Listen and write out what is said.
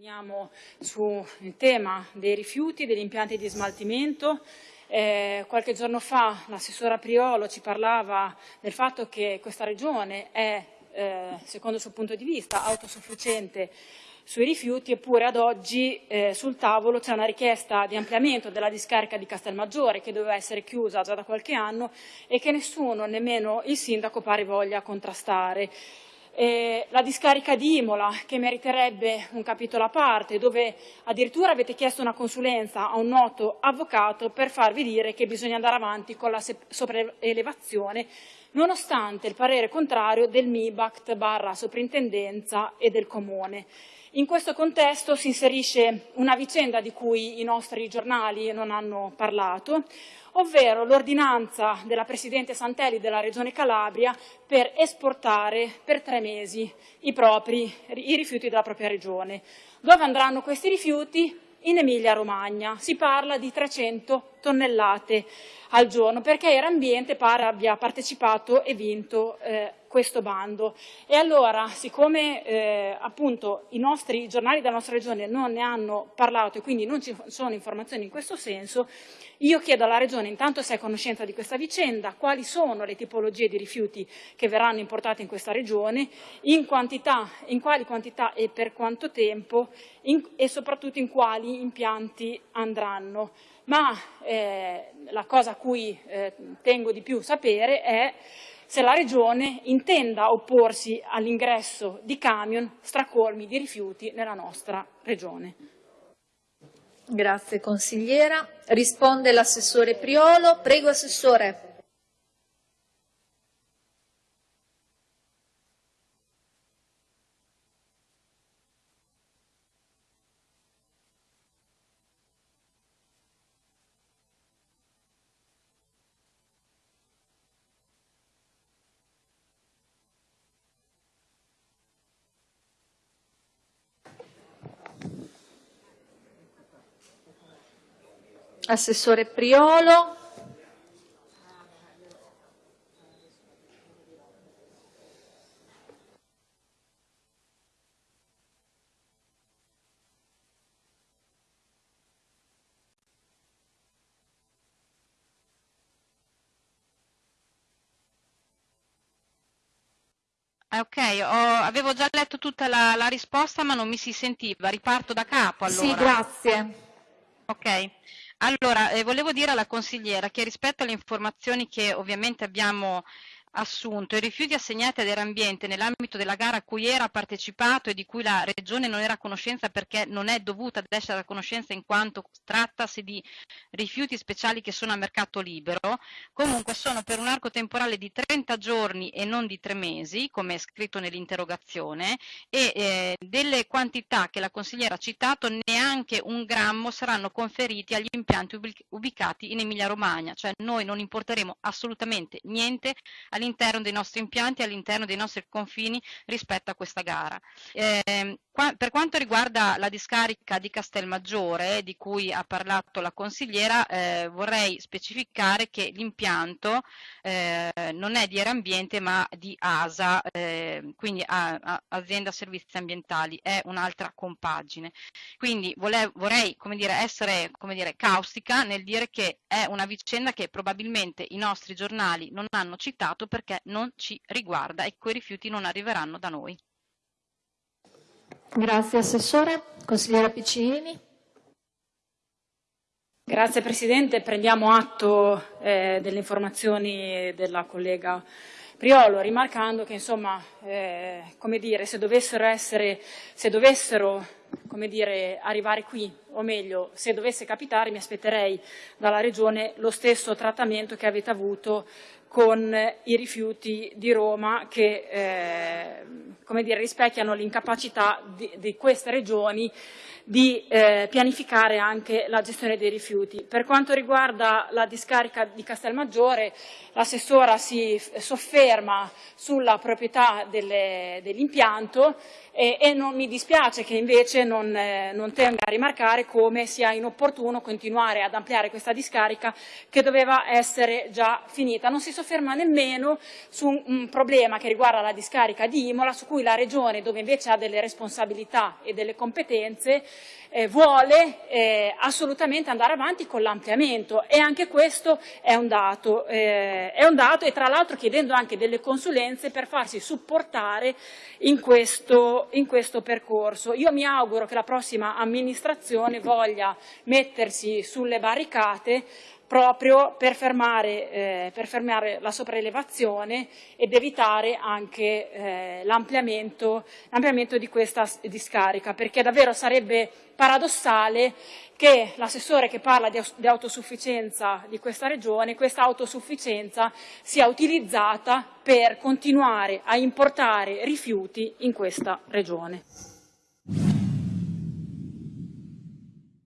Torniamo sul tema dei rifiuti, degli impianti di smaltimento. Eh, qualche giorno fa l'assessora Priolo ci parlava del fatto che questa regione è, eh, secondo il suo punto di vista, autosufficiente sui rifiuti, eppure ad oggi eh, sul tavolo c'è una richiesta di ampliamento della discarica di Castelmaggiore che doveva essere chiusa già da qualche anno e che nessuno, nemmeno il sindaco, pare voglia contrastare eh, la discarica di Imola che meriterebbe un capitolo a parte dove addirittura avete chiesto una consulenza a un noto avvocato per farvi dire che bisogna andare avanti con la sopraelevazione nonostante il parere contrario del MIBACT barra soprintendenza e del Comune. In questo contesto si inserisce una vicenda di cui i nostri giornali non hanno parlato, ovvero l'ordinanza della Presidente Santelli della Regione Calabria per esportare per tre mesi i, propri, i rifiuti della propria regione. Dove andranno questi rifiuti? In Emilia-Romagna. Si parla di 300 tonnellate al giorno perché Erambiente pare abbia partecipato e vinto eh, questo bando. E allora, siccome eh, appunto i nostri giornali della nostra regione non ne hanno parlato e quindi non ci sono informazioni in questo senso, io chiedo alla Regione intanto se è a conoscenza di questa vicenda, quali sono le tipologie di rifiuti che verranno importate in questa Regione, in, quantità, in quali quantità e per quanto tempo in, e soprattutto in quali impianti andranno. Ma eh, la cosa a cui eh, tengo di più sapere è se la Regione intenda opporsi all'ingresso di camion stracolmi di rifiuti nella nostra Regione. Grazie consigliera. Risponde l'assessore Priolo. Prego Assessore. Assessore Priolo. Eh, ok, ho, avevo già letto tutta la, la, risposta ma non mi si sentiva. Riparto da capo allora. Sì, grazie. Ok. Allora, eh, volevo dire alla consigliera che rispetto alle informazioni che ovviamente abbiamo assunto i rifiuti assegnati ad Erambiente nell'ambito della gara a cui era partecipato e di cui la Regione non era a conoscenza perché non è dovuta ad essere a conoscenza in quanto trattasi di rifiuti speciali che sono a mercato libero, comunque sono per un arco temporale di 30 giorni e non di 3 mesi, come è scritto nell'interrogazione, e eh, delle quantità che la consigliera ha citato neanche un grammo saranno conferiti agli impianti ubicati in Emilia Romagna, cioè noi non importeremo assolutamente niente all'interno dei nostri impianti, all'interno dei nostri confini rispetto a questa gara. Eh, per quanto riguarda la discarica di Castelmaggiore, di cui ha parlato la consigliera, eh, vorrei specificare che l'impianto eh, non è di Erambiente ma di ASA, eh, quindi a, a, Azienda Servizi Ambientali, è un'altra compagine. Quindi volevo, vorrei come dire, essere come dire, caustica nel dire che è una vicenda che probabilmente i nostri giornali non hanno citato perché non ci riguarda e quei rifiuti non arriveranno da noi. Grazie Assessore. Consigliera Piccini. Grazie Presidente, prendiamo atto eh, delle informazioni della collega Priolo, rimarcando che insomma, eh, come dire, se dovessero, essere, se dovessero come dire, arrivare qui, o meglio, se dovesse capitare mi aspetterei dalla Regione lo stesso trattamento che avete avuto con i rifiuti di Roma che eh, dire, rispecchiano l'incapacità di, di, queste regioni di eh, pianificare anche la gestione dei rifiuti. Per quanto riguarda la discarica di Castelmaggiore, l'assessora si sofferma sulla proprietà dell'impianto e, e non mi dispiace che invece non non, eh, non tenga a rimarcare come sia inopportuno continuare ad ampliare questa discarica che doveva essere già finita. Non si sofferma nemmeno su un, un problema che riguarda la discarica di Imola, su cui la Regione, dove invece ha delle responsabilità e delle competenze, eh, vuole eh, assolutamente andare avanti con l'ampliamento e anche questo è un dato, eh, è un dato e tra l'altro chiedendo anche delle consulenze per farsi supportare in questo, in questo percorso. Io mi auguro che la prossima amministrazione voglia mettersi sulle barricate proprio per fermare, eh, per fermare, la sopraelevazione ed evitare anche eh, l'ampliamento, di questa discarica, perché davvero sarebbe paradossale che l'assessore che parla di, di autosufficienza di questa regione, questa autosufficienza sia utilizzata per continuare a importare rifiuti in questa regione.